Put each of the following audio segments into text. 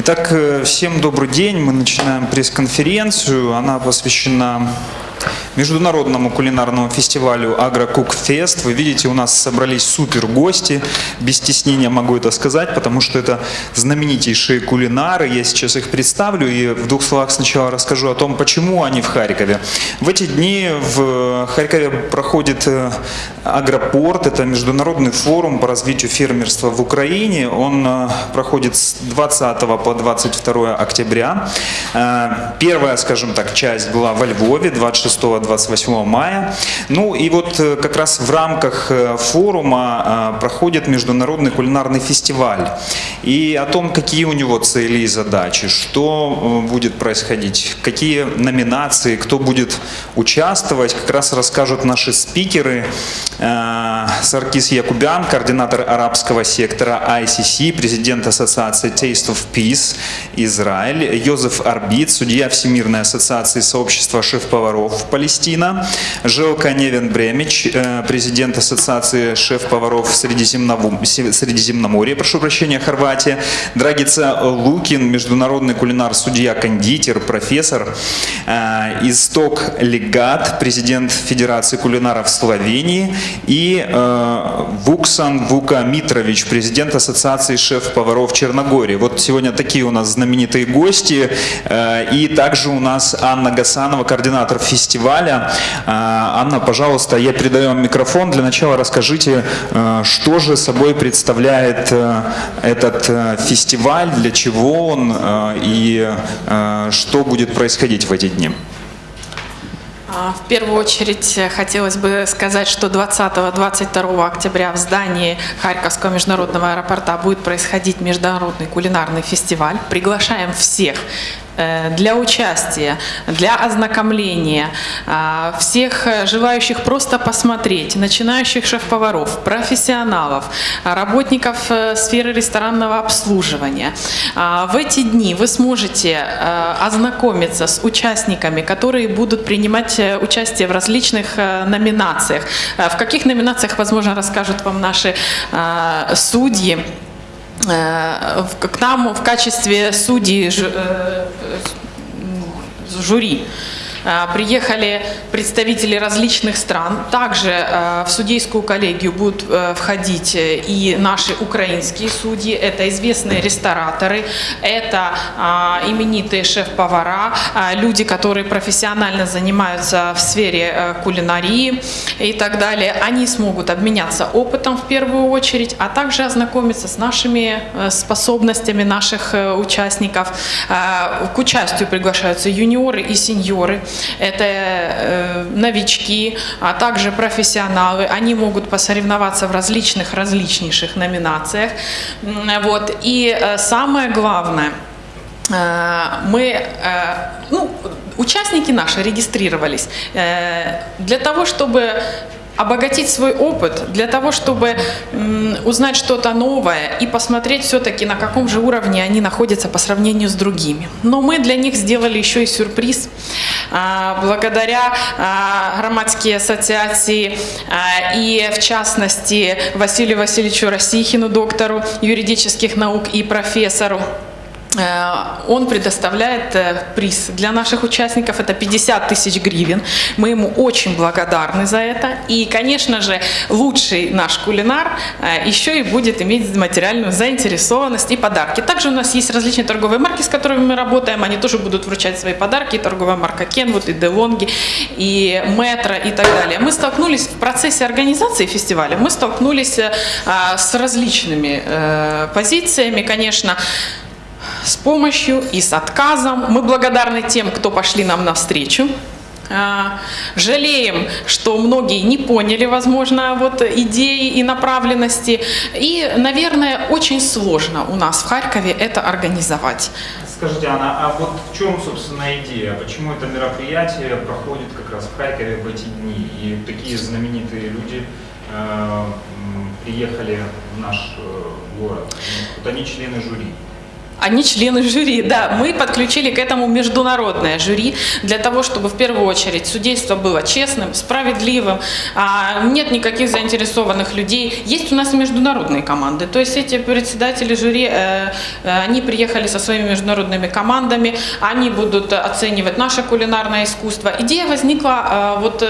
Итак, э, всем добрый день. Мы начинаем пресс-конференцию. Она посвящена международному кулинарному фестивалю Агрокукфест. Вы видите, у нас собрались супер гости. Без стеснения могу это сказать, потому что это знаменитейшие кулинары. Я сейчас их представлю и в двух словах сначала расскажу о том, почему они в Харькове. В эти дни в Харькове проходит э, Агропорт. Это международный форум по развитию фермерства в Украине. Он э, проходит с 20 по 22 октября. Э, Первая, скажем так, часть была во Львове 26-28 мая. Ну и вот э, как раз в рамках э, форума э, проходит международный кулинарный фестиваль. И о том, какие у него цели и задачи, что будет происходить, какие номинации, кто будет участвовать, как раз расскажут наши спикеры. Саркис Якубян, координатор арабского сектора ICC, президент ассоциации Taste of Peace Израиль, Йозеф Арбит, судья Всемирной ассоциации сообщества шеф-поваров Палестина, Желка Невен Бремич, э, президент ассоциации шеф-поваров Средиземноморья, прошу прощения, Хорватия, Драгица Лукин, международный кулинар, судья, кондитер, профессор, э, Исток Легат, президент Федерации кулинаров Словении и э, Вуксан Вука Митрович, президент Ассоциации шеф-поваров Черногории. Вот сегодня такие у нас знаменитые гости. И также у нас Анна Гасанова, координатор фестиваля. Э, Анна, пожалуйста, я передаю вам микрофон. Для начала расскажите, э, что же собой представляет э, этот э, фестиваль, для чего он и что будет происходить в эти дни. А, В первую очередь хотелось бы сказать, что 20-22 октября в здании Харьковского международного аэропорта будет происходить международный кулинарный фестиваль. Приглашаем всех для участия, для ознакомления, а, всех э, желающих просто посмотреть, начинающих шеф-поваров, профессионалов, работников э, сферы ресторанного обслуживания. А, В эти дни вы сможете э, ознакомиться с участниками, которые будут принимать э, участие в различных э, номинациях. Э, В каких номинациях, возможно, расскажут вам наши э, судьи. Э, К нам в качестве судей э, э, жюри приехали представители различных стран. Также э, в судейскую коллегию будут э, входить э, и наши украинские судьи, это известные рестораторы, это а, именитые шеф-повара, а, люди, которые профессионально занимаются в сфере э, кулинарии и так далее. Они смогут обменяться опытом в первую очередь, а также ознакомиться с нашими э, способностями наших э, участников. Э, К участию приглашаются юниоры и сеньоры. Это э, новички, а также профессионалы. Они могут посоревноваться в различных, различнейших номинациях. Вот. И э, самое главное, э, мы, ну, участники наши регистрировались для того, чтобы обогатить свой опыт, для того, чтобы узнать что-то новое и посмотреть все-таки, на каком же уровне они находятся по сравнению с другими. Но мы для них сделали еще и сюрприз. А, Благодаря а, громадской ассоциации а, и, в частности, Василию Васильевичу Росихину, доктору юридических наук и профессору, он предоставляет э, приз для наших участников, это 50 тысяч гривен. Мы ему очень благодарны за это. И, конечно же, лучший наш кулинар э, еще и будет иметь материальную заинтересованность и подарки. Также у нас есть различные торговые марки, с которыми мы работаем. Они тоже будут вручать свои подарки. И торговая марка Kenwood, и DeLonghi, и Метро, и так далее. Мы столкнулись в процессе организации фестиваля, мы столкнулись э, с различными э, позициями, конечно, с помощью и с отказом. Мы благодарны тем, кто пошли нам навстречу. А, Жалеем, что многие не поняли, возможно, вот идеи и направленности. И, наверное, очень сложно у нас в Харькове это организовать. Скажите, Анна, а вот в чем, собственно, идея? Почему это мероприятие проходит как раз в Харькове в эти дни? И такие знаменитые люди э, приехали в наш э, город. Ну, Вот они члены жюри. Они члены жюри, да. Мы подключили к этому международное жюри для того, чтобы в первую очередь судейство было честным, справедливым, а, нет никаких заинтересованных людей. Есть у нас международные команды, то есть эти председатели жюри, э, э, они приехали со своими международными командами, они будут оценивать наше кулинарное искусство. Идея возникла, э, вот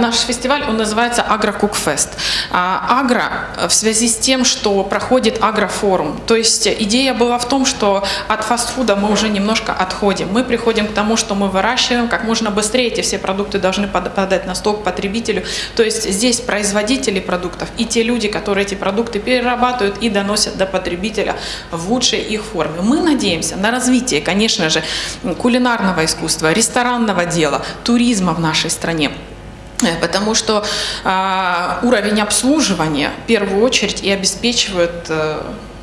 наш фестиваль, он называется Агрокукфест. А, Агро в связи с тем, что проходит агрофорум, то есть идея была в том, что от фастфуда мы уже немножко отходим. Мы приходим к тому, что мы выращиваем, как можно быстрее эти все продукты должны попадать на стол к потребителю. То есть здесь производители продуктов и те люди, которые эти продукты перерабатывают и доносят до потребителя в лучшей их форме. Мы надеемся на развитие, конечно же, кулинарного искусства, ресторанного дела, туризма в нашей стране. Э, Потому что а, уровень обслуживания в первую очередь и обеспечивает э,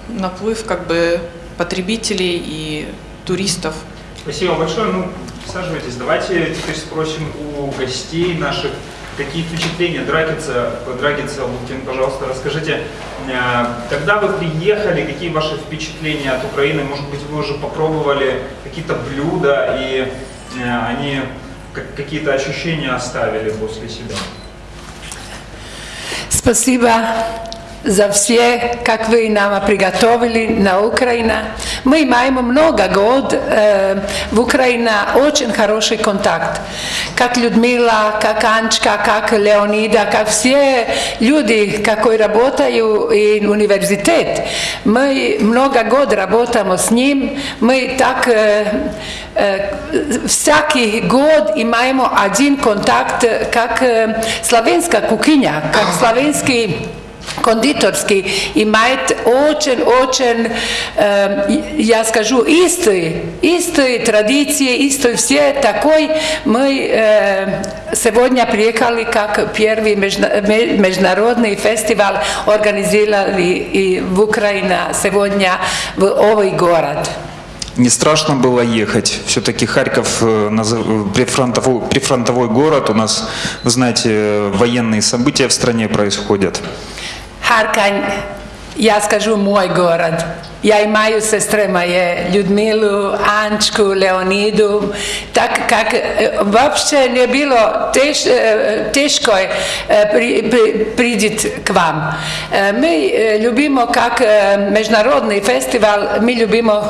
наплыв как бы потребителей и туристов. Спасибо большое. Ну, присаживайтесь. Давайте теперь спросим у гостей наших, какие впечатления. Драгица, Драгица Лукин, пожалуйста, расскажите, э, когда вы приехали, какие ваши впечатления от Украины? Может быть, вы уже попробовали какие-то блюда, и э, они как- какие-то ощущения оставили после себя? Спасибо за все, как вы нам приготовили на Украине. Мы имеем много год э, в Украине очень хороший контакт. Как Людмила, как Анчка, как Леонида, как все люди, которые работают и университет. Мы много год работаем с ним. Мы так э, э, всякий год имеем один контакт, как э, славянская кухня, как славянский кондиторский имеет очень-очень, э, я скажу, истые, истые традиции, истые все такой. Мы э, сегодня приехали как первый межна- ме- международный фестиваль организовали и в Украине сегодня в овый город. Не страшно было ехать. Все-таки Харьков э, назов- прифронтовой, прифронтовой город. У нас, вы знаете, э, военные события в стране происходят. Харкань, я скажу мой город. Ja i Maju sestrema je Ljudmilu, Ančku, Leonidu, tak kak, e, uopće nije bilo teš, e, teško je e, pri, pri, priđit k vam. Mi ljubimo kak međunarodni festival, mi ljubimo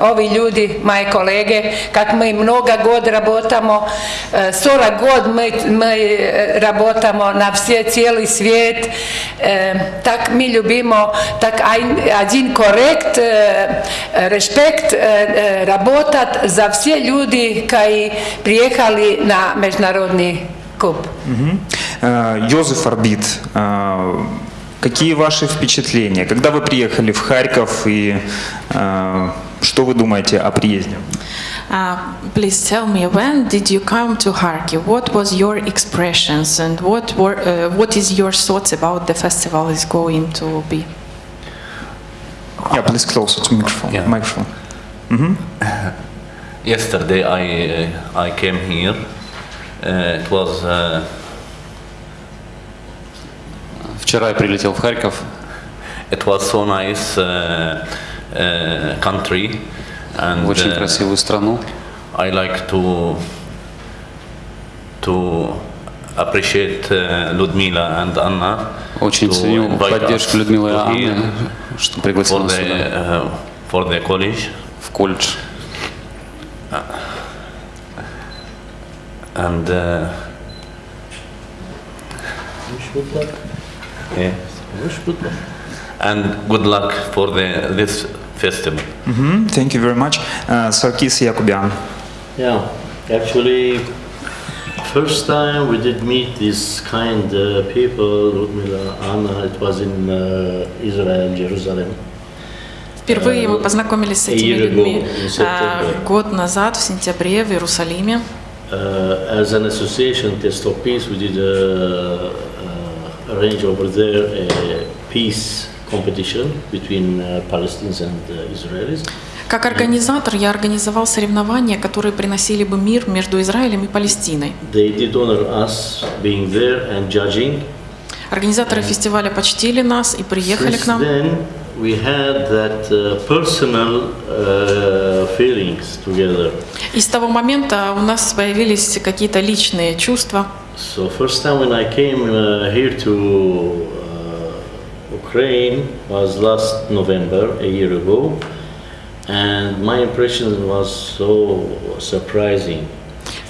ovi ljudi, moje kolege, kak mi mnoga god rabotamo, sora god mi, mi rabotamo na vse, cijeli svijet, tak mi ljubimo, tak ajn, korekt, Респект э, работать за все люди, которые приехали на международный куб. Йозеф Арбит, э, какие ваши впечатления? Когда вы приехали в Харьков и э, что вы думаете о приезде? Uh, please tell me when did you come to Kharkiv? What was your expressions and what were uh, what is your thoughts about the festival is going to be? Yeah, please closer to microphone. Yeah. microphone. Yesterday I uh, I came here. Uh, it was uh, Вчера я прилетел в Харьков. it was so nice uh, uh, country, and очень uh, красивую страну. I like to to appreciate uh, Ludmila and Anna. Очень ценю поддержку Людмилы и Анны, here что пригласил for нас the сюда, uh, for the college, в колледж. and uh, yeah. and good luck for the this festival. Мгм, Thank you very much. Э, Саркис Якубян. Yeah, actually, first time we did meet these kind uh, people, Ludmila, Anna, it was in uh, Israel, Jerusalem. Впервые мы познакомились с этими year ago, людьми in а, September. год назад в сентябре в Иерусалиме. Uh, as an association, Test of Peace, we did uh, uh, arrange over there a peace competition between uh, Palestinians and uh, Israelis. Как организатор я организовал соревнования, которые приносили бы мир между Израилем и Палестиной. Организаторы фестиваля почтили нас и приехали к нам. we had that uh, personal uh, feelings together. И с того момента у нас появились какие-то личные чувства. So first time when I came uh, here to uh, Ukraine was last November, a year ago, and my impression was so surprising.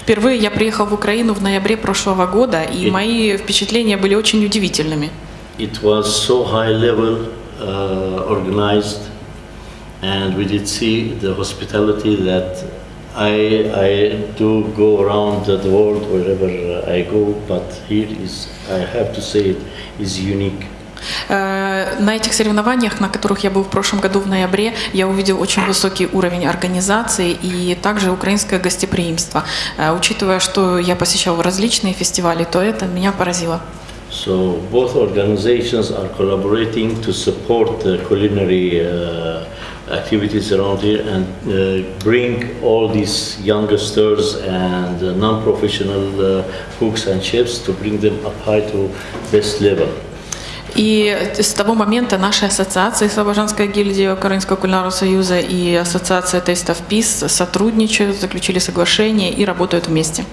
Впервые я приехал в Украину в ноябре прошлого года, и И- мои впечатления были очень удивительными. It was so high level, uh, organized, and we did see the hospitality that I, I do go around the world wherever I go, but here is, I have to say it, is unique. Э, На этих соревнованиях, на которых я был в прошлом году в ноябре, я увидел очень высокий уровень организации и также украинское гостеприимство. Э, Учитывая, что я посещал различные фестивали, то это меня поразило. So both organizations are collaborating to support the culinary uh, activities around here and uh, bring all these youngsters and uh, non-professional uh, cooks and chefs to bring them up high to best level. И с того момента наши ассоциации Слобожанская гильдия Украинского кулинарного союза и Ассоциация of Peace сотрудничают, заключили соглашение и работают вместе.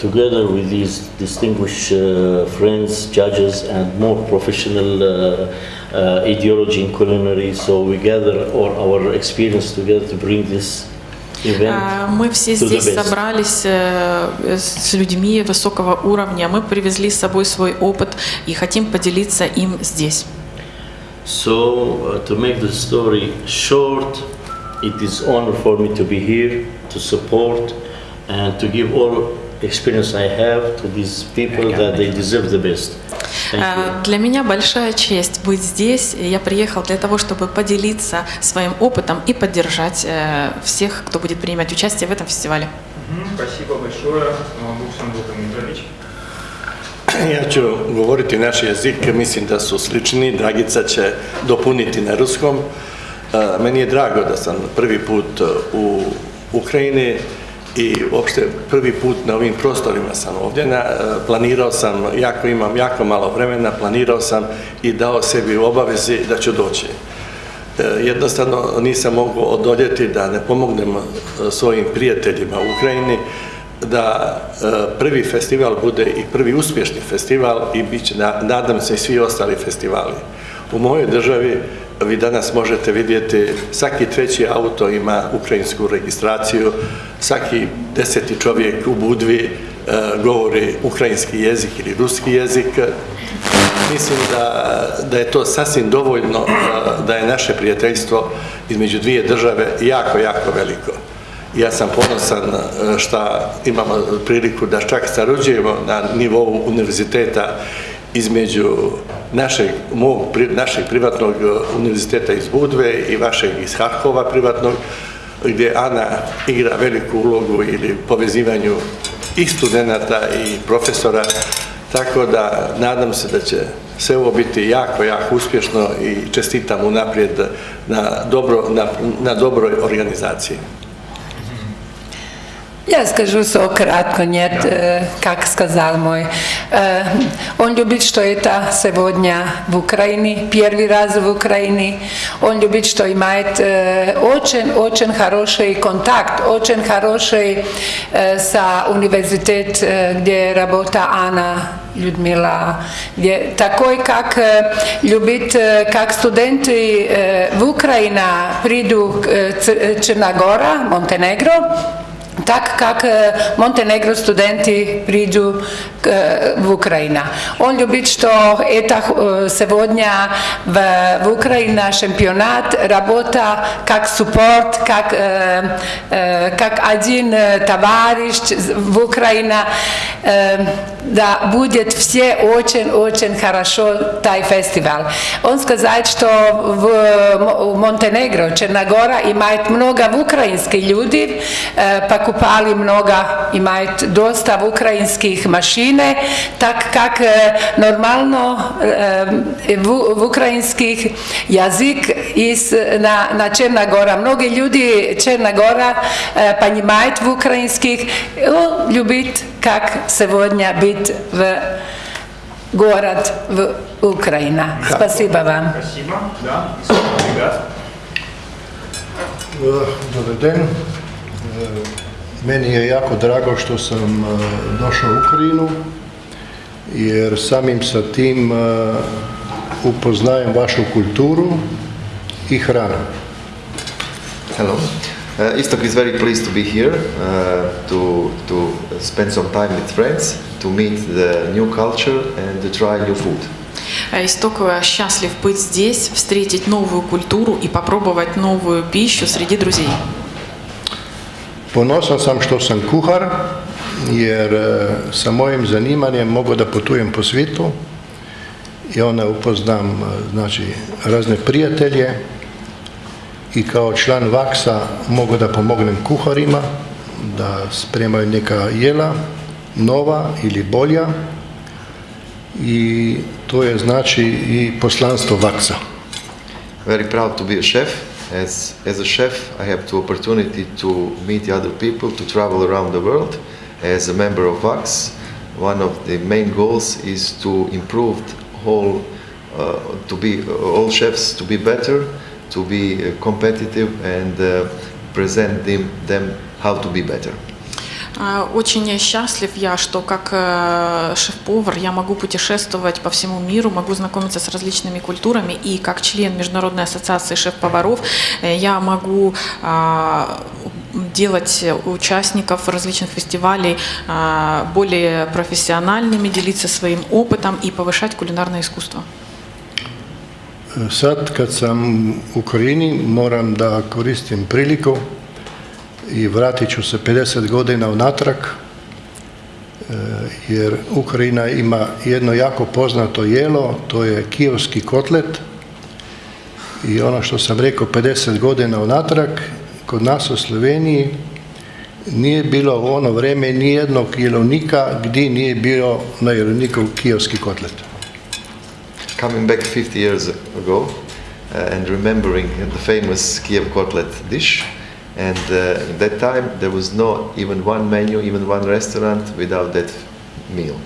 Together with these distinguished uh, friends, judges, and more professional uh, uh, ideology in culinary, so we gather all our experience together to bring this. А, Мы все здесь собрались э, с людьми высокого уровня. Мы привезли с собой свой опыт и хотим поделиться им здесь. So, uh, to make the story short, it is honor for me to be here to support and to give all experience I have to these people that they deserve the best. Э, Для меня большая честь быть здесь. Я приехал для того, чтобы поделиться своим опытом и поддержать э, всех, кто будет принимать участие в этом фестивале. Спасибо большое, Буксан Дмитрович. Ja ću govoriti naš jezik, mislim da su slični, Dragica će dopuniti na ruskom. Meni je drago da sam prvi put u Ukrajini i uopšte prvi put na ovim prostorima sam ovdje. Na, e, planirao sam, jako imam jako malo vremena, planirao sam i dao sebi u obavezi da ću doći. E, Jednostavno nisam mogao odoljeti da ne pomognem e, svojim prijateljima u Ukrajini da prvi festival bude i prvi uspješni festival i bit će, na- nadam se, i svi ostali festivali. U mojoj državi vi danas možete vidjeti svaki treći auto ima ukrajinsku registraciju, svaki deseti čovjek u Budvi e, govori ukrajinski jezik ili ruski jezik. Mislim da, da je to sasvim dovoljno a, da je naše prijateljstvo između dvije države jako, jako veliko. Ja sam ponosan a, šta imamo priliku da čak sarađujemo na nivou univerziteta između našeg, mog, našeg privatnog a, univerziteta iz Budve i vašeg iz Harkova privatnog, gdje Ana igra veliku ulogu ili povezivanju i studenata i profesora, tako da nadam se da će sve ovo biti jako, jako uspješno i čestitam unaprijed na, dobro, na, na dobroj organizaciji. Я скажу все кратко, нет, э, как сказал мой. Э, Он любит, что это сегодня в Украине, первый раз в Украине. Он любит, что имеет очень-очень хороший контакт, очень хороший э, со университет, э, где работает Анна Людмила, где такой, как э, любит, э, как студенты э, в Украине придут э, Ц- Черногора, Монтенегро, так как Монтенегро студенты придут в Украину. Он любит, что это сегодня в, в Украине чемпионат работа как суппорт, как, как один товарищ в Украине. Да, будет все очень-очень хорошо тай фестиваль. Он сказал, что в Монтенегро, Черногора имеет много украинских людей, э, покупали много, имеют доста украинских машин, так как э, нормально э, в, в украинских язык из, на, на Черногора. Многие люди Черногора э, понимают в украинских, он любит, как сегодня быть в город в Украина. Спасибо вам. Спасибо. Да, ребят. Eh, Dobar den. Eh, Meni je jako drago što sam eh, došao u Ukrajinu jer samim sa tim eh, upoznajem vašu kulturu i hranu. Hello. Uh, Istok is very pleased to be here uh, to, to spend some time with friends, to meet the new culture and to try new food. Э, Исток э, счастлив быть здесь, встретить новую культуру и попробовать новую пищу среди друзей. Ponosan sam što sam kuhar jer eh, sa mojim zanimanjem mogu da putujem po svijetu i onda upoznam eh, znači, razne prijatelje i kao član vaksa mogu da pomognem kuharima da spremaju neka jela nova ili bolja i to je znači i poslanstvo vaksa. Very proud to be a chef. As, as a chef, I have the opportunity to meet other people, to travel around the world. As a member of VAX, one of the main goals is to improve whole, uh, to be all chefs to be better, to be uh, competitive, and uh, present them, them how to be better. А, Очень счастлив я, что как э, шеф-повар я могу путешествовать по всему миру, могу знакомиться с различными культурами, и как член Международной ассоциации шеф-поваров э, я могу а, делать участников различных фестивалей а, более профессиональными, делиться своим опытом и повышать кулинарное искусство. Sad kad sam u Ukrajini moram da koristim priliku i vratit ću se 50 godina unatrag e, jer Ukrajina ima jedno jako poznato jelo, to je kijevski kotlet i ono što sam rekao 50 godina unatrag, kod nas u Sloveniji nije bilo u ono vrijeme nijednog jelovnika gdje nije bio na jelovniku kijevski kotlet. Coming back 50 years ago uh, and remembering the famous Kiev kotlet dish, and uh, in that time there was no even one menu, even one restaurant without that meal.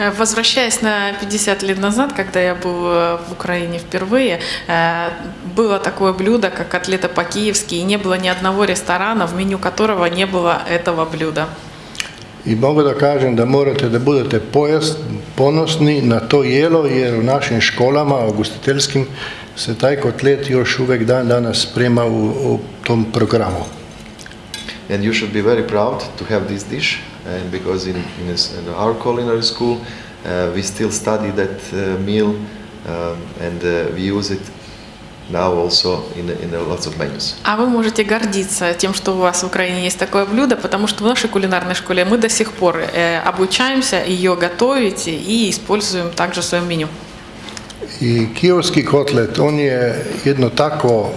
Э, Возвращаясь на 50 лет назад, когда я был э, в Украине впервые, э, было такое блюдо, как котлета по-киевски, и не было ни одного ресторана, в меню которого не было этого блюда. I mogu da kažem da morate da budete pojas, ponosni na to jelo jer u našim školama ugostiteljskim se taj kotlet još uvijek dan danas sprema u, u tom programu. And you should be very proud to have this dish, and because in, in, this- in our culinary school uh, we still study that uh, meal um, and uh, we use it now also in, in uh, lots of menus. А вы можете гордиться тем, что у вас в Украине есть такое блюдо, потому что в нашей кулинарной школе мы до сих пор э, обучаемся ее готовить и используем также в своем меню. I kijevski kotlet, on je jedno tako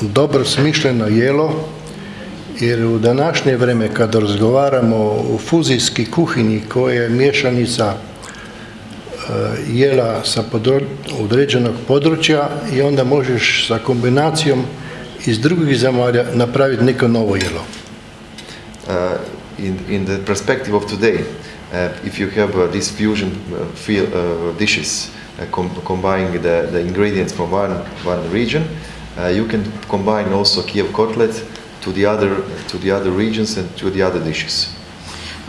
dobro smišljeno jelo jer u današnje vrijeme kada razgovaramo o fuzijski kuhinji koja je mješanica e, jela sa određenog područja i onda možeš sa kombinacijom iz drugih zemalja napraviti neko novo jelo. Uh, in, in the perspective of today, uh, if you have uh, these fusion dishes, com- combining the, the ingredients from one, one region, you can combine also Kiev kotlet to the other to the other regions and to the other dishes.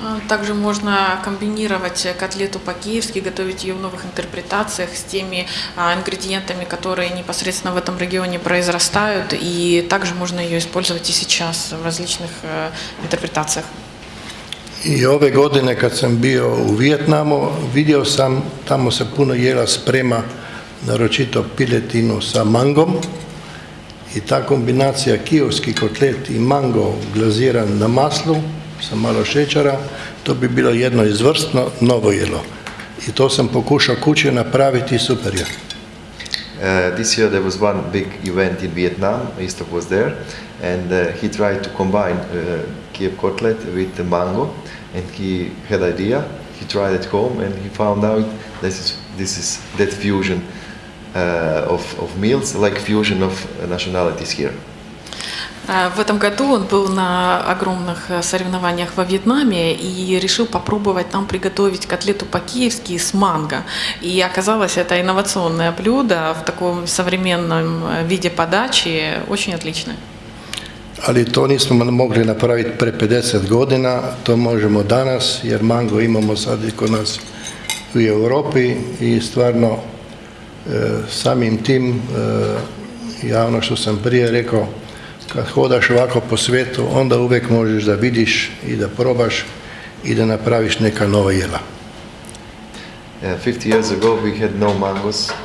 А, Также можно комбинировать котлету по-киевски, готовить ее в новых интерпретациях с теми а, ингредиентами, которые непосредственно в этом регионе произрастают, и также можно ее использовать и сейчас в različnih э, интерпретациях. I ove godine kad sam bio u Vijetnamu, vidio sam, tamo se puno jela sprema, naročito piletinu sa mangom i ta kombinacija kijevski kotlet i mango glaziran na maslu sa malo šećera, to bi bilo jedno izvrsno novo jelo. I to sam pokušao kući napraviti super je. Uh, this year there was one big event in Vietnam. Istok was there, and uh, he tried to combine uh, Kiev kotlet with the mango, and he had idea. He tried at home, and he found out this is this is that fusion of, of meals, like fusion of nationalities here. А, В этом году он был на огромных э, соревнованиях во Вьетнаме и решил попробовать там приготовить котлету по-киевски с манго. И оказалось, это инновационное блюдо в таком современном э, виде подачи очень отличное. Ali to nismo mogli napraviti pre 50 godina, to možemo danas jer mango imamo sad i kod nas u Europi i stvarno samim tim e, ja ono što sam prije rekao, kad hodaš ovako po svijetu onda uvijek možeš da vidiš i da probaš i da napraviš neka nova jela. Uh, 50 years ago, we had no mangoes uh,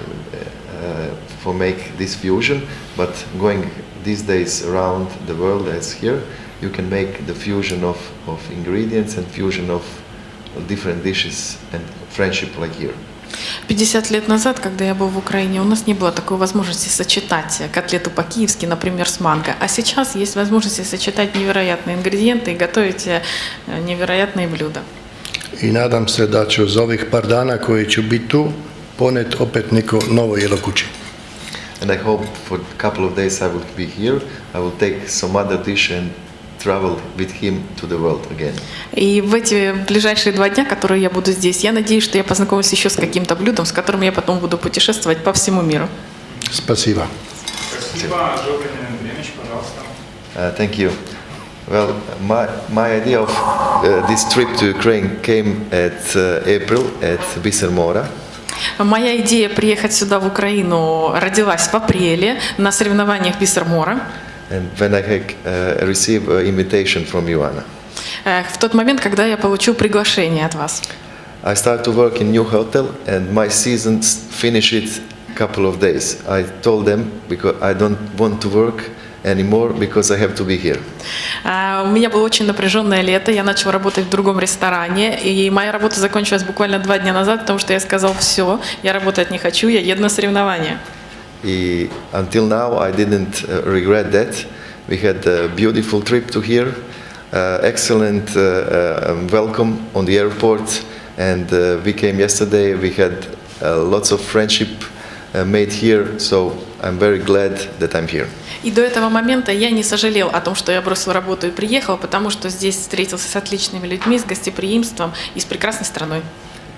for make this fusion, but going these days around the world as here, you can make the fusion of, of ingredients and fusion of different dishes and friendship like here. 50 лет назад, когда я был в Украине, у нас не было такой возможности сочетать котлету по-киевски, например, с манго. А сейчас есть возможность сочетать невероятные ингредиенты и готовить э, невероятные блюда. I nadam se da ću za ovih par dana koji ću biti tu ponet opet neko novo jelo kući. And I hope for a couple of days I will be here. I will take some other dish and travel with him to the world again. И в эти ближайшие два дня, которые я буду здесь, я надеюсь, что я познакомлюсь еще с каким-то блюдом, с которым я потом буду путешествовать по всему миру. Спасибо. Спасибо. Uh, thank you. Well, my, my idea of uh, this trip to Ukraine came at uh, April at Vissermora. Моя идея приехать сюда, в Украину, родилась в апреле на соревнованиях Биссермора. And when I uh, received an invitation from Ioana. Э, В тот момент, когда я получил приглашение от вас. I started to work in new hotel and my season s- finished a couple of days. I told them because I don't want to work anymore because I have to be here. А, У меня было очень напряженное лето, я начал работать в другом ресторане, и моя работа закончилась буквально два дня назад, потому что я сказал, все, я работать не хочу, я еду на соревнования. И until now, I didn't uh, regret that. We had a beautiful trip to here, uh, excellent uh, uh, um, welcome on the airport, and uh, we came yesterday. We had uh, lots of friendship uh, made here, so I'm very glad that I'm here. И до этого момента я не сожалел о том, что я бросил работу и приехал, потому что здесь встретился с отличными людьми, с гостеприимством и с прекрасной страной.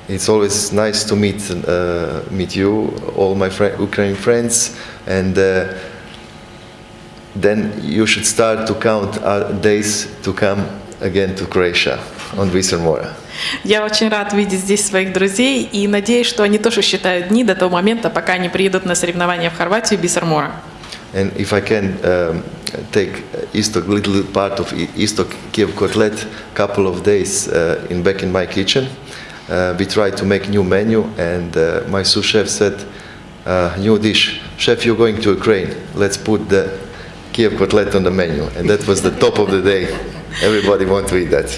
It's always nice to meet uh, meet you, all my fri Ukrainian friends, and uh, then you should start to count uh, days to come again to Croatia on Vissermora. Я очень рад видеть здесь своих друзей и надеюсь, что они тоже считают дни до того момента, пока они приедут на соревнования в Хорватию Биссермора. And if I can um, take Istok, little part of I- Istok Kiev Kotlet, couple of days uh, in back in my kitchen, uh, We tried to make new menu, and uh, my sous chef said, uh, "New dish, chef, you're going to Ukraine. Let's put the Kiev Kotlet on the menu." And that was the top of the day. Everybody want to eat that.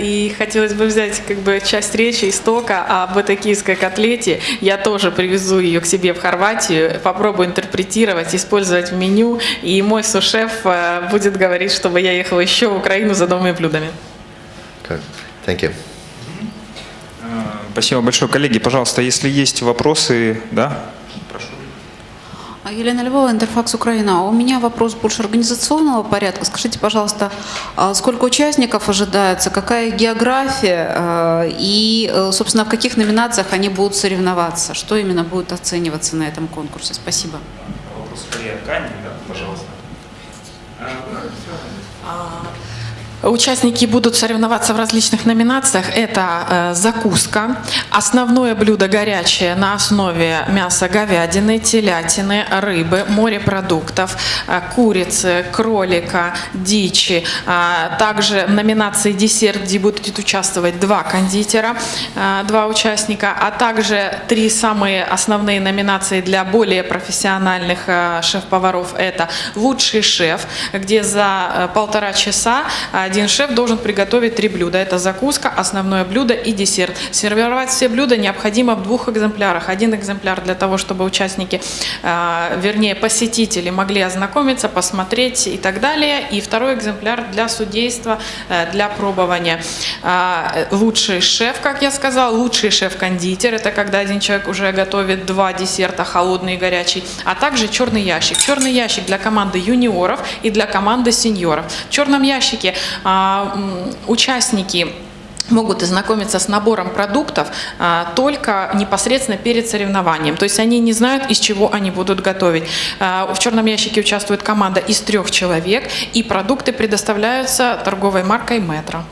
И хотелось бы взять как бы часть речи истока об этой киевской котлете. Я тоже привезу ее к себе в Хорватию, попробую интерпретировать, использовать в меню. И мой сушеф э, будет говорить, чтобы я ехала еще в Украину за новыми блюдами. Thank you. Спасибо большое. Коллеги, пожалуйста, если есть вопросы, да? А, Елена Львова, Интерфакс Украина. У меня вопрос больше организационного порядка. Скажите, пожалуйста, а сколько участников ожидается, какая география э, и, э, собственно, в каких номинациях они будут соревноваться? Что именно будет оцениваться на этом конкурсе? Спасибо. Вопрос скорее Кане, да, пожалуйста. Участники будут соревноваться в различных номинациях. Это э, закуска, основное блюдо горячее на основе мяса говядины, телятины, рыбы, морепродуктов, э, курицы, кролика, дичи. А Также в номинации десерт, где будут участвовать два кондитера, э, два участника, а также три самые основные номинации для более профессиональных э, шеф-поваров. Это лучший шеф, где за э, полтора часа э, один шеф должен приготовить три блюда. Это закуска, основное блюдо и десерт. Сервировать все блюда необходимо в двух экземплярах. Один экземпляр для того, чтобы участники, э, вернее посетители могли ознакомиться, посмотреть и так далее. И второй экземпляр для судейства, э, для пробования. А, Лучший шеф, как я сказала, лучший шеф-кондитер. Это когда один человек уже готовит два десерта, холодный и горячий. А также черный ящик. Черный ящик для команды юниоров и для команды сеньоров. В черном ящике а, участники могут ознакомиться с набором продуктов а, только непосредственно перед соревнованием. То есть они не знают, из чего они будут готовить. А, в черном ящике участвует команда из трех человек, и продукты предоставляются торговой маркой «Метро».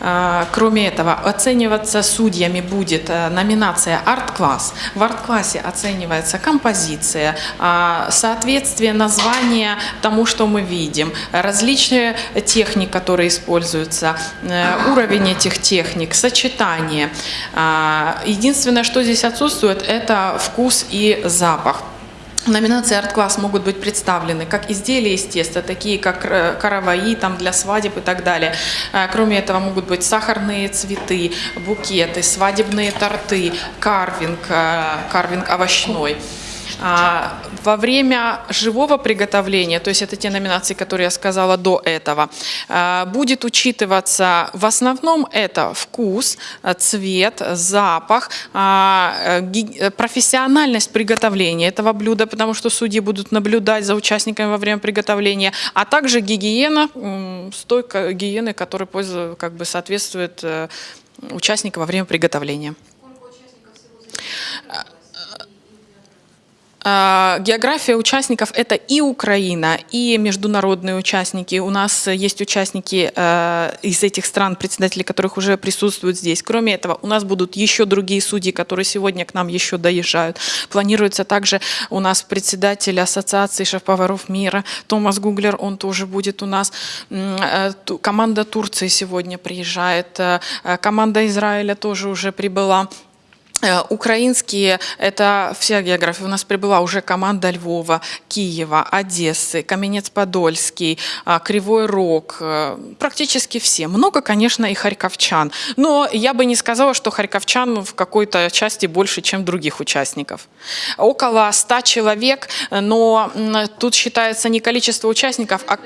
А, Кроме этого, оцениваться судьями будет э, номинация «Арт-класс». В «Арт-классе» оценивается композиция, а, соответствие названия тому, что мы видим, различные техник, которые используются, э, уровень этих техник, сочетание. А, Единственное, что здесь отсутствует, это вкус и запах. В номинации «Арт-класс» могут быть представлены как изделия из теста, такие как э, караваи там, для свадеб и так далее. Э, Кроме этого могут быть сахарные цветы, букеты, свадебные торты, карвинг, э, карвинг овощной. А, Во время живого приготовления, то есть это те номинации, которые я сказала до этого, а, будет учитываться в основном это вкус, а, цвет, запах, э, э, профессиональность приготовления этого блюда, потому что судьи будут наблюдать за участниками во время приготовления, а также гигиена, стойка гигиены, которая как бы соответствует э, участнику во время приготовления. География участников – это и Украина, и международные участники. У нас есть участники э, из этих стран, председатели которых уже присутствуют здесь. Кроме этого, у нас будут еще другие судьи, которые сегодня к нам еще доезжают. Планируется также у нас председатель Ассоциации шеф-поваров мира Томас Гуглер, он тоже будет у нас. Э, Команда Турции сегодня приезжает, э, команда Израиля тоже уже прибыла. Э, Украинские, это вся география. У нас прибыла уже команда Львова, Киева, Одессы, Каменец-Подольский, а, Кривой Рог, э, практически все. Много, конечно, и харьковчан. Но я бы не сказала, что харьковчан в какой-то части больше, чем других участников. Около 100 человек, но тут считается не количество участников, а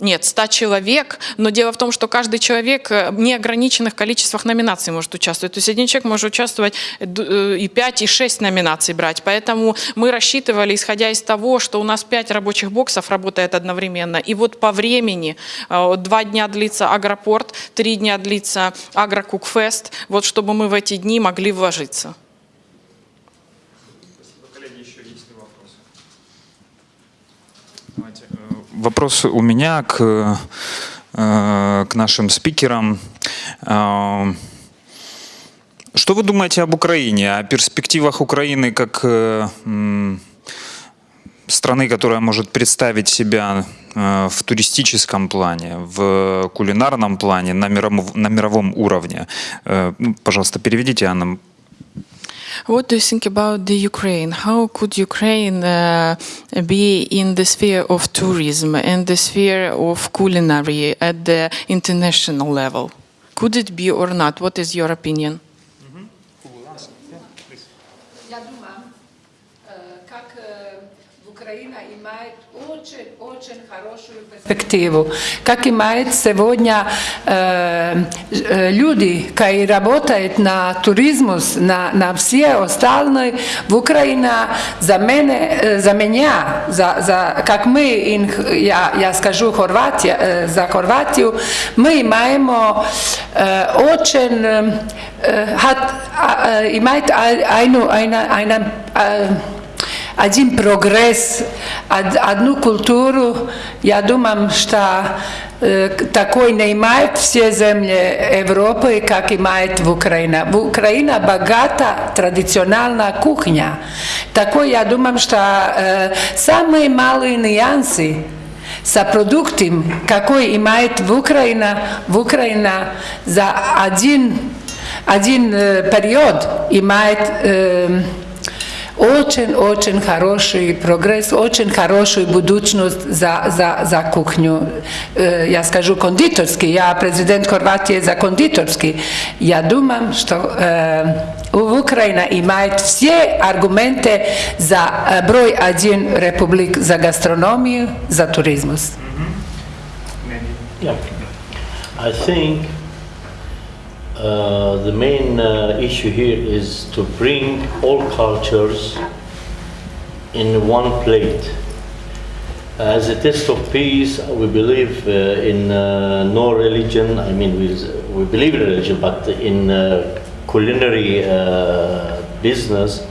нет, 100 человек, но дело в том, что каждый человек э, в неограниченных количествах номинаций может участвовать. То есть один человек может участвовать э, э, и 5, и 6 номинаций брать. Поэтому мы рассчитывали, исходя из того, что у нас 5 рабочих боксов работает одновременно. И вот по времени, э, два дня длится Агропорт, три дня длится Агрокукфест, вот чтобы мы в эти дни могли вложиться. Вопрос у меня к, э, к нашим спикерам. Э, Что вы думаете об Украине, о перспективах Украины как э, страны, которая может представить себя э, в туристическом плане, в кулинарном плане, на мировом, на мировом уровне? Ну, Пожалуйста, переведите, Анна. What do you think about the Ukraine? How could Ukraine uh, be in the sphere of tourism and the sphere of culinary at the international level? Could it be or not? What is your opinion? очень-очень хорошую перспективу, как имеет сегодня э, э, люди, которые работают на туризм, на, на все остальные, в Украине за, меня, э, за меня, за, за, как мы, in, я, я скажу Хорватия, э, за Хорватию, мы имеем э, очень э, hat, äh, имеет eine, eine, eine, äh, один прогресс, од- одну культуру. Я думаю, что э, такой не имеет все земли Европы, как имеет в Украине. В Украине богата традиционная кухня. Такой, я думаю, что э, самые малые нюансы за продуктом, какой имеет в Украине, в Украине за один, один э, период očen, očen haroši progres, očen haroši budućnost za, za, za kuhnju. E, ja skažu konditorski, ja prezident Horvatije za konditorski. Ja dumam što e, u Ukrajina imaju sve argumente za e, broj adjen republik za gastronomiju, za turizmus. Mm. I think uh, the main uh, issue here is to bring all cultures in one plate. As a test of peace, we believe uh, in uh, no religion. I mean, we, we believe in religion, but in uh, culinary business,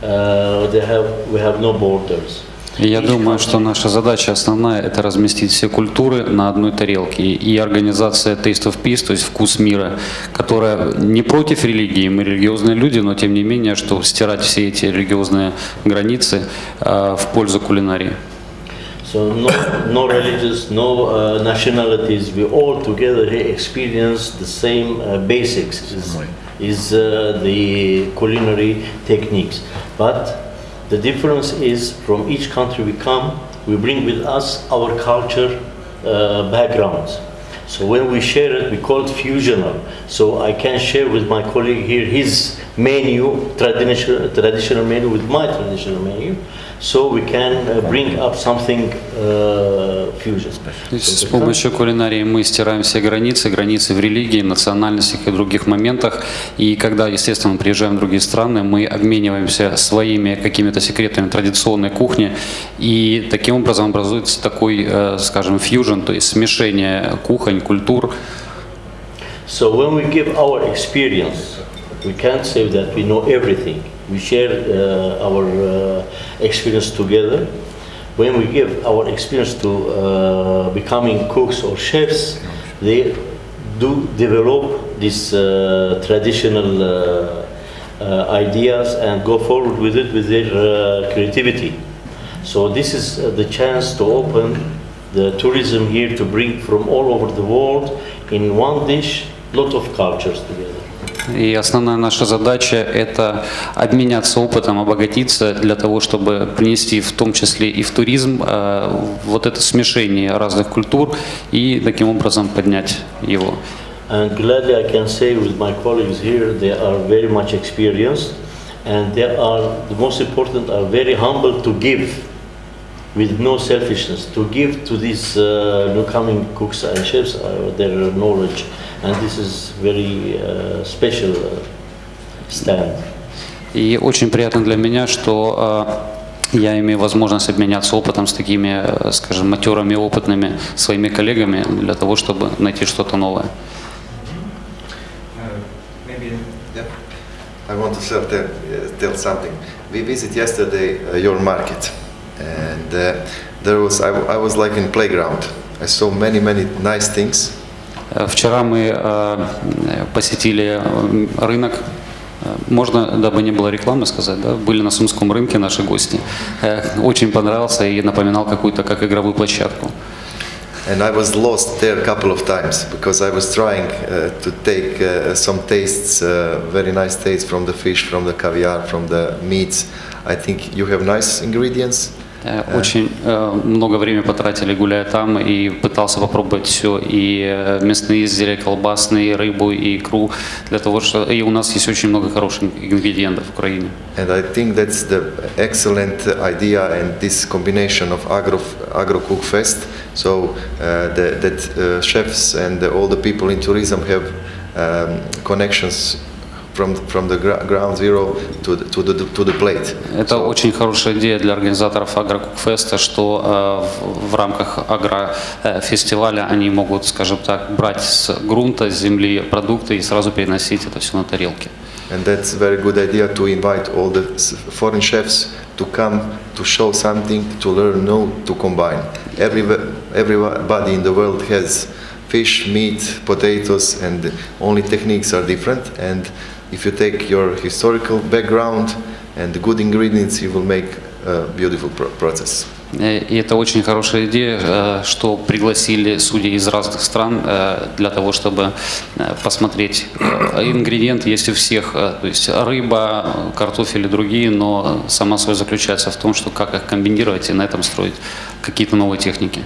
they have, we have no borders. Я думаю, что наша задача основная – это разместить все культуры на одной тарелке. И организация Taste of Peace, то есть «Вкус мира», которая не против религии, мы религиозные люди, но тем не менее, что стирать все эти религиозные границы э, в пользу кулинарии. So no, no religious, no uh, nationalities. We all together here experience the same uh, basics. Is, is uh, the culinary techniques, but the difference is from each country we come, we bring with us our culture uh, backgrounds. So when we share it, we call it fusional. So I can share with my colleague here his menu, traditional, traditional menu with my traditional menu. So we can uh, bring up something uh, fusion. С помощью кулинарии мы стираем все границы, границы в религии, национальностях и других моментах. И когда, естественно, мы приезжаем в другие страны, мы обмениваемся своими какими-то секретами традиционной кухни. И таким образом образуется такой, э, скажем, фьюжн, то есть смешение кухонь, культур. So when we give our experience, we can't say that we know everything. We share uh, our uh, experience together. When we give our experience to uh, becoming cooks or chefs, they do develop these uh, traditional uh, uh, ideas and go forward with it with their creativity. So this is the chance to open the tourism here to bring from all over the world in one dish lot of cultures together. И основная наша задача – это обменяться опытом, обогатиться для того, чтобы принести в том числе и в туризм э, вот это смешение разных культур и таким образом поднять его. And gladly I can say with my colleagues here, they are very much experienced and they are, the most important, are very humble to give with no selfishness, to give to these uh, new coming cooks and chefs uh, their knowledge. And this is very uh, special uh, stand. И очень приятно для меня, что э, я имею возможность обменяться опытом с такими, э, скажем, матерами, опытными своими коллегами для того, чтобы найти что-то новое. I want to tell, tell, uh, tell something. We visited yesterday uh, your market, and uh, there was I, I was like in playground. I saw many many nice things, Э, Вчера мы э, посетили э, рынок. Э, Можно, дабы не было рекламы, сказать, да? Были на Сумском рынке наши гости. Э, Очень понравился и напоминал какую-то как игровую площадку. and I was lost there a couple of times because I was trying uh, to take uh, some tastes, uh, very nice tastes from the fish, from the caviar, from the meats. I think you have nice ingredients. Э, Очень э, много времени потратили, гуляя там, и пытался попробовать все, и э, мясные изделия, колбасные, рыбу, и икру, для того, что и у нас есть очень много хороших ингредиентов в Украине. And I think that's the excellent idea and this combination of Agro, Agro Cook Fest. So uh, the, that uh, chefs and all the people in tourism have um, connections from, from the ground zero to the, to the, to the plate. Это очень хорошая идея для организаторов Агрокукфеста, что э, в, в рамках агрофестиваля они могут, скажем так, брать с грунта, с земли продукты и сразу переносить это все на тарелки. And that's a very good idea to invite all the foreign chefs to come to show something, to learn new, to combine. Every, everybody in the world has fish, meat, potatoes, and only techniques are different. And if you take your historical background and good ingredients, you will make a beautiful pro- process. Э, И это очень хорошая идея, э, что пригласили судей из разных стран э, для того, чтобы посмотреть. Ингредиенты есть у всех, то есть рыба, картофель и другие, но сама соль заключается в том, что как их комбинировать и на этом строить какие-то новые техники.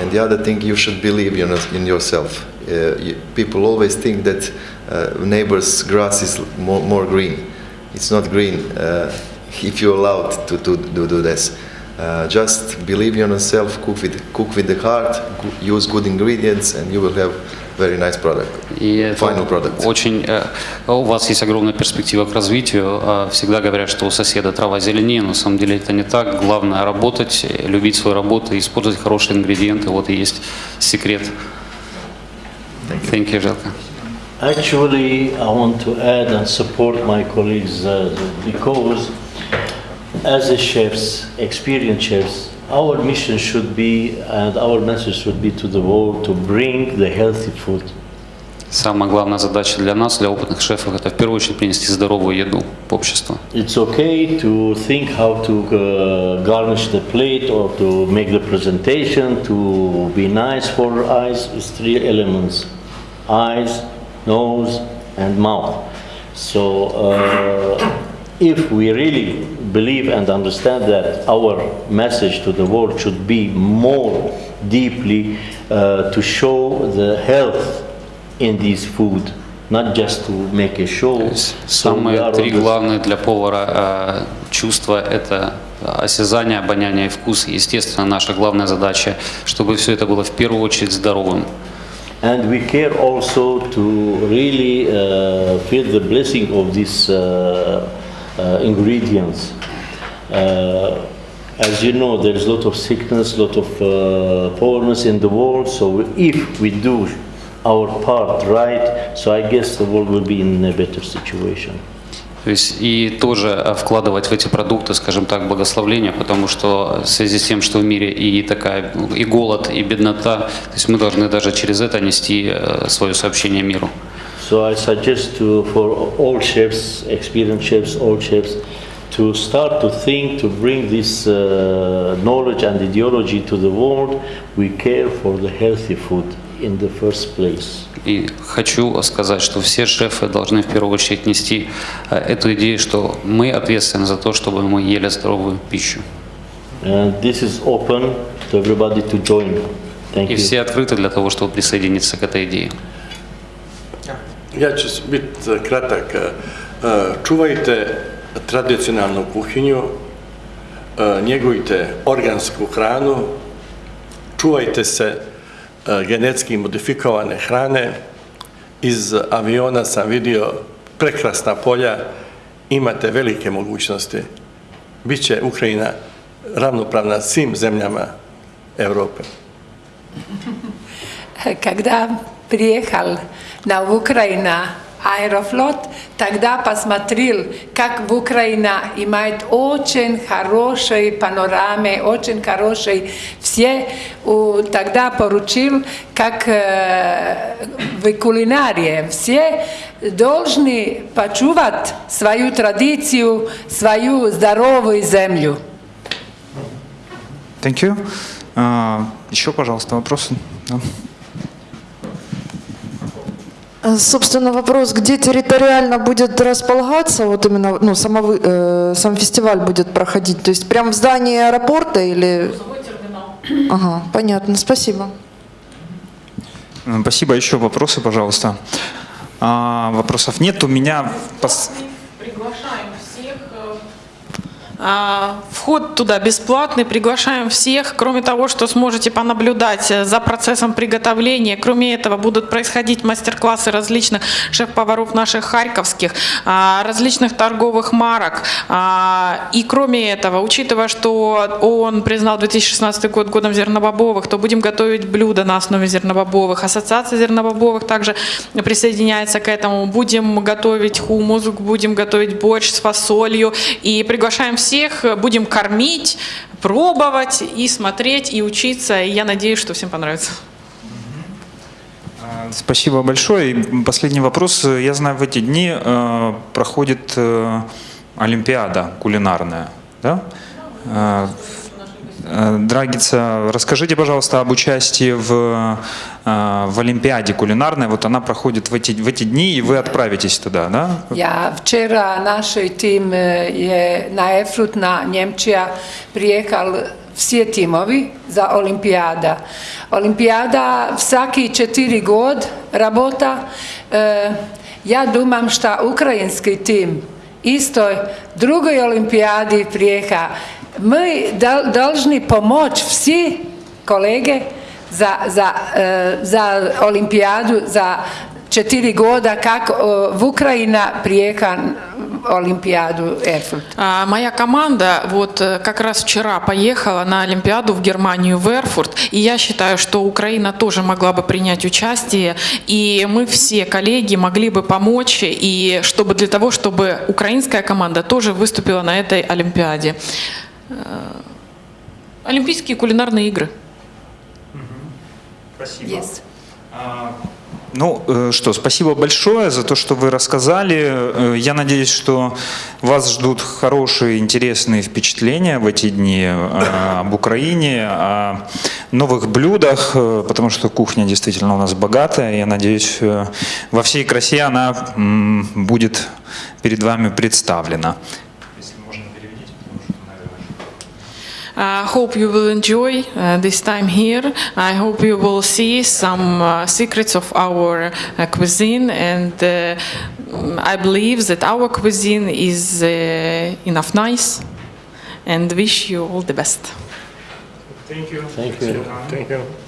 And the other thing, you should believe in yourself. Uh, people always think that uh, neighbor's grass is more, more green. It's not green uh, if you're allowed to, to, to do this. Uh, just believe in yourself, cook with, cook with the heart, use good ingredients, and you will have very nice product. И Final product. очень, э, у вас есть огромная перспектива к развитию. А Всегда говорят, что у соседа трава зеленее, но на самом деле это не так. Главное работать, э, любить свою работу, использовать хорошие ингредиенты. Вот и есть секрет. Thank you, Желка. Actually, I want to add and support my colleagues uh, because as a chefs, experienced chefs, our mission should be and our message should be to the world to bring the healthy food. Самая главная задача для нас, для опытных шефов, это в первую очередь принести здоровую еду в общество. It's okay to think how to uh, garnish the plate or to make the presentation to be nice for eyes. It's three elements: Eyes, nose, and mouth. So, uh, if we really believe and understand that our message to the world should be more deeply uh, to show the health in this food, not just to make a show. So Самые are три главные для повара э, чувства – это осязание, обоняние и вкус. Естественно, наша главная задача, чтобы все это было в первую очередь здоровым. And we care also to really uh, feel the blessing of these uh, uh, ingredients. Uh, as you know, there's a lot of sickness, a lot of uh, poorness in the world. So if we do our part right, so I guess the world will be in a better situation. То есть и тоже э, вкладывать в эти продукты, скажем так, благословление, потому что в связи с тем, что в мире и такая и голод, и беднота, то есть мы должны даже через это нести э, свое сообщение миру. So I suggest to, for all chefs, experienced chefs, all chefs, to start to think to bring this uh, knowledge and ideology to the world. We care for the healthy food in the first place. И хочу сказать, что все шефы должны в первую очередь нести э, эту идею, что мы ответственны за то, чтобы мы ели здоровую пищу. And this is open to everybody to join. Thank И you. все открыты для того, чтобы присоединиться к этой идее. Ja ću biti kratak. Čuvajte tradicionalnu kuhinju, njegujte organsku hranu, čuvajte se E, genetski modifikovane hrane. Iz aviona sam vidio prekrasna polja, imate velike mogućnosti. Biće Ukrajina ravnopravna svim zemljama Evrope. Kada prijehal na Ukrajina Аэрофлот, тогда посмотрел, как в Украина имеет очень хорошие панорамы, очень хорошие все. Тогда поручил, как э, в кулинарии все должны почувать свою традицию, свою здоровую землю. Thank you. А, еще, пожалуйста, вопросы? Да. Э, Собственно, вопрос, где территориально будет располагаться, вот именно, ну, сама, вы- э, сам фестиваль будет проходить, то есть прямо в здании аэропорта или... Ага, понятно, спасибо. Спасибо. Еще вопросы, пожалуйста. А, вопросов нет. У меня пос- Вход туда бесплатный, приглашаем всех. Кроме того, что сможете понаблюдать э, за процессом приготовления, кроме этого будут происходить мастер-классы различных шеф-поваров наших харьковских, а, различных торговых марок. А, И кроме этого, учитывая, что ООН признал 2016 год годом зернобобовых, то будем готовить блюда на основе зернобобовых. Ассоциация зернобобовых также присоединяется к этому. Будем готовить хумус, будем готовить борщ с фасолью. И приглашаем всех, будем кормить, пробовать и смотреть, и учиться. И я надеюсь, что всем понравится. Спасибо большое. И последний вопрос. Я знаю, в эти дни э, проходит э, Олимпиада кулинарная. Да? Э, Э, Драгица, расскажите, пожалуйста, об участии в, э, в Олимпиаде кулинарной. Вот она проходит в эти, в эти дни, и вы отправитесь туда, да? Ja, včera naš tim e, je na Efrut na Njemčija prijekal vsi timovi za olimpijada. Olimpijada vsaki četiri god rabota. E, ja dumam šta ukrajinski tim istoj Mi dal, dolžni pomoć vsi kolege za, za olimpijadu za četiri goda kako e, v Ukrajina prijeka олимпиаду Эрфурт. А, Моя команда вот э, как раз вчера поехала на Олимпиаду в Германию, в Эрфурт, и я считаю, что Украина тоже могла бы принять участие, и мы все коллеги могли бы помочь, и чтобы для того, чтобы украинская команда тоже выступила на этой Олимпиаде. Э, Олимпийские кулинарные игры. Спасибо. Yes. Ну э, что, спасибо большое за то, что вы рассказали. Э, Я надеюсь, что вас ждут хорошие, интересные впечатления в эти дни об Украине, о новых блюдах, потому что кухня действительно у нас богатая. Я надеюсь, во всей красе она будет перед вами представлена. I hope you will enjoy uh, this time here. I hope you will see some uh, secrets of our uh, cuisine, and uh, mm, I believe that our cuisine is uh, enough nice. And wish you all the best. Thank you. Thank you. Thank you.